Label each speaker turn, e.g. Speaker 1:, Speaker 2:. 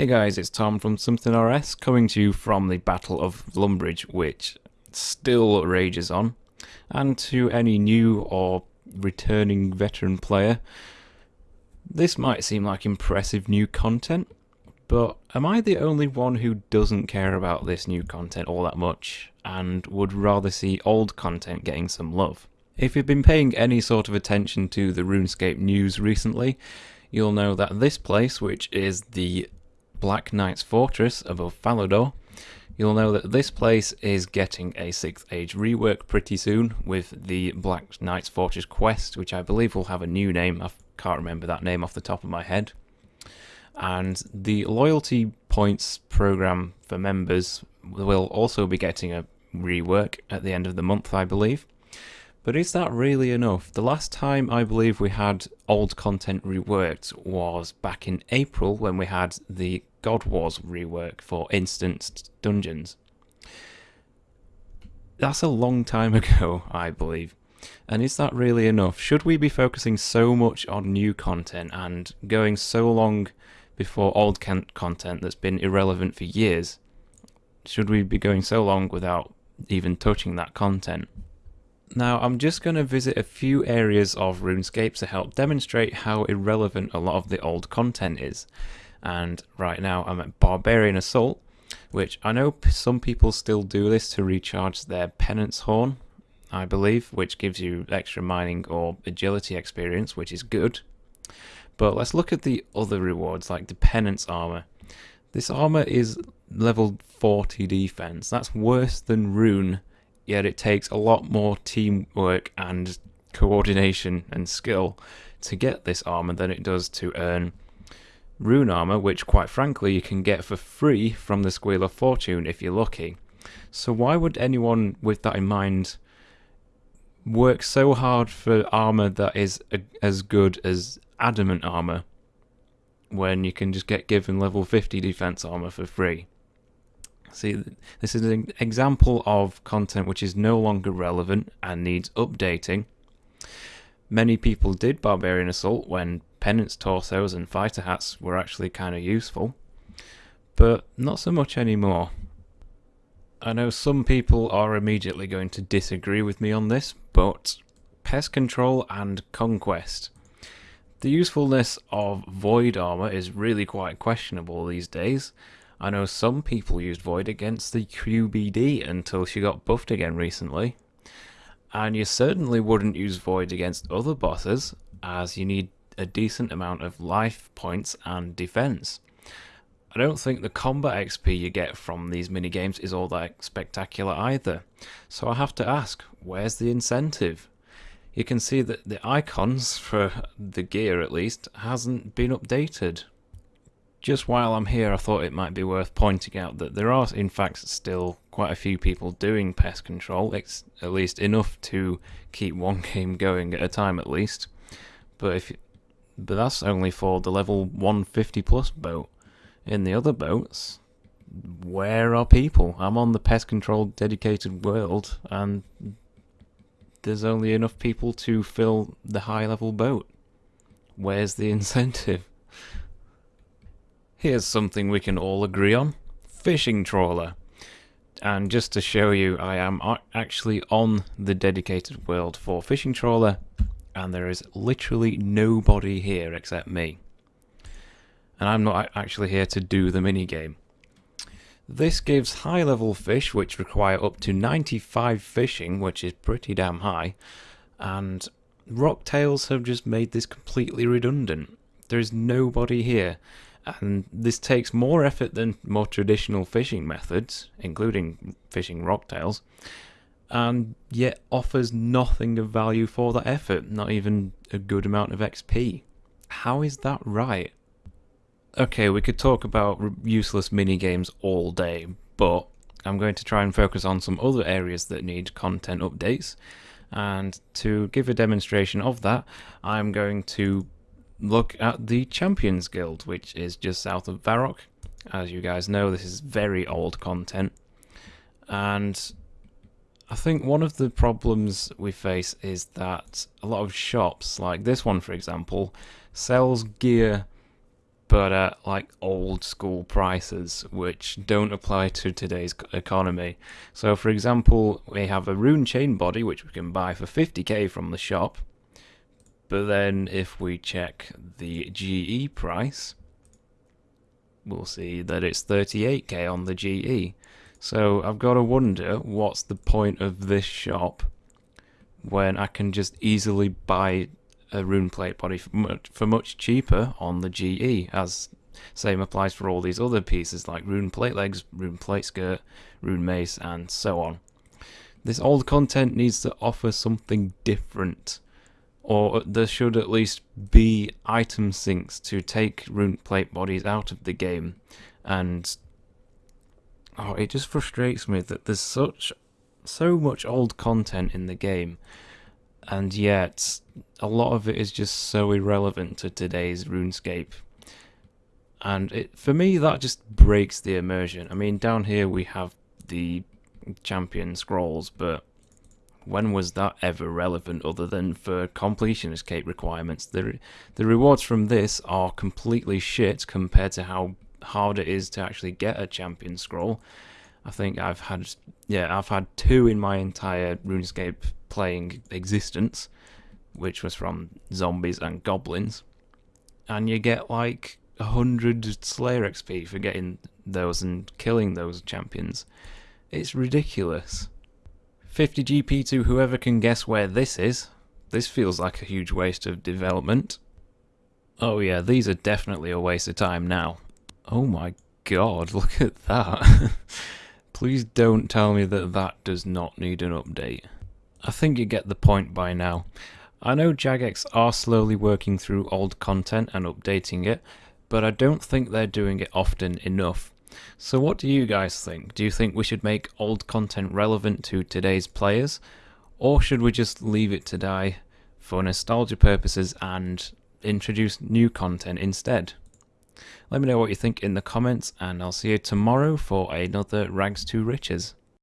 Speaker 1: Hey guys, it's Tom from Something RS coming to you from the Battle of Lumbridge, which still rages on. And to any new or returning veteran player, this might seem like impressive new content, but am I the only one who doesn't care about this new content all that much and would rather see old content getting some love? If you've been paying any sort of attention to the RuneScape news recently, you'll know that this place, which is the Black Knight's Fortress above Falador, you'll know that this place is getting a 6th Age rework pretty soon with the Black Knight's Fortress quest, which I believe will have a new name. I can't remember that name off the top of my head. And the loyalty points program for members will also be getting a rework at the end of the month, I believe. But is that really enough? The last time I believe we had old content reworked was back in April when we had the God Wars rework for instanced dungeons. That's a long time ago, I believe. And is that really enough? Should we be focusing so much on new content and going so long before old content that's been irrelevant for years? Should we be going so long without even touching that content? Now, I'm just going to visit a few areas of RuneScape to help demonstrate how irrelevant a lot of the old content is. And right now I'm at Barbarian Assault, which I know some people still do this to recharge their Penance Horn, I believe, which gives you extra mining or agility experience, which is good. But let's look at the other rewards, like the Penance Armor. This armor is level 40 defense. That's worse than Rune yet it takes a lot more teamwork and coordination and skill to get this armor than it does to earn rune armor, which quite frankly you can get for free from the Squeal of Fortune if you're lucky. So why would anyone with that in mind work so hard for armor that is a, as good as adamant armor when you can just get given level 50 defense armor for free? See, this is an example of content which is no longer relevant and needs updating. Many people did Barbarian Assault when penance torsos and fighter hats were actually kind of useful, but not so much anymore. I know some people are immediately going to disagree with me on this, but pest control and conquest. The usefulness of void armor is really quite questionable these days, I know some people used Void against the QBD until she got buffed again recently. And you certainly wouldn't use Void against other bosses, as you need a decent amount of life points and defense. I don't think the combat XP you get from these minigames is all that spectacular either. So I have to ask, where's the incentive? You can see that the icons, for the gear at least, hasn't been updated. Just while I'm here, I thought it might be worth pointing out that there are, in fact, still quite a few people doing pest control. It's at least enough to keep one game going at a time, at least. But if, but that's only for the level 150 plus boat. In the other boats, where are people? I'm on the pest control dedicated world, and there's only enough people to fill the high level boat. Where's the incentive? Here's something we can all agree on. Fishing trawler. And just to show you, I am actually on the dedicated world for fishing trawler, and there is literally nobody here except me. And I'm not actually here to do the minigame. This gives high level fish, which require up to 95 fishing, which is pretty damn high, and Rocktails have just made this completely redundant. There is nobody here and this takes more effort than more traditional fishing methods, including fishing rocktails, and yet offers nothing of value for that effort, not even a good amount of XP. How is that right? Okay, we could talk about useless mini games all day, but I'm going to try and focus on some other areas that need content updates. And to give a demonstration of that, I'm going to look at the Champions Guild, which is just south of Varrock. As you guys know, this is very old content. And I think one of the problems we face is that a lot of shops, like this one for example, sells gear but at like old school prices, which don't apply to today's economy. So, for example, we have a rune chain body which we can buy for 50k from the shop, but then if we check the GE price, we'll see that it's 38k on the GE. So I've got to wonder what's the point of this shop when I can just easily buy a rune plate body for much, for much cheaper on the GE, as same applies for all these other pieces like rune plate legs, rune plate skirt, rune mace, and so on. This old content needs to offer something different, or there should at least be item sinks to take rune plate bodies out of the game, and oh, it just frustrates me that there's such so much old content in the game and yet a lot of it is just so irrelevant to today's RuneScape. And it, for me, that just breaks the immersion. I mean, down here we have the champion scrolls, but when was that ever relevant other than for completionist cape requirements? The, the rewards from this are completely shit compared to how hard it is to actually get a champion scroll. I think I've had, yeah, I've had two in my entire RuneScape playing existence, which was from zombies and goblins, and you get like a hundred Slayer XP for getting those and killing those champions. It's ridiculous. 50 GP to whoever can guess where this is. This feels like a huge waste of development. Oh yeah, these are definitely a waste of time now. Oh my god, look at that. Please don't tell me that that does not need an update. I think you get the point by now. I know Jagex are slowly working through old content and updating it, but I don't think they're doing it often enough. So what do you guys think? Do you think we should make old content relevant to today's players? Or should we just leave it to die for nostalgia purposes and introduce new content instead? Let me know what you think in the comments and I'll see you tomorrow for another Rags to Riches.